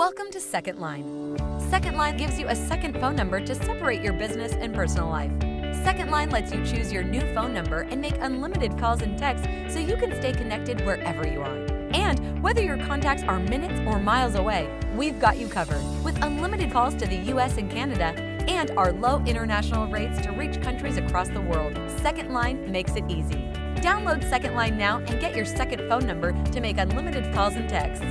Welcome to Second Line. Second Line gives you a second phone number to separate your business and personal life. Second Line lets you choose your new phone number and make unlimited calls and texts so you can stay connected wherever you are. And whether your contacts are minutes or miles away, we've got you covered with unlimited calls to the US and Canada and our low international rates to reach countries across the world. Second Line makes it easy. Download Second Line now and get your second phone number to make unlimited calls and texts.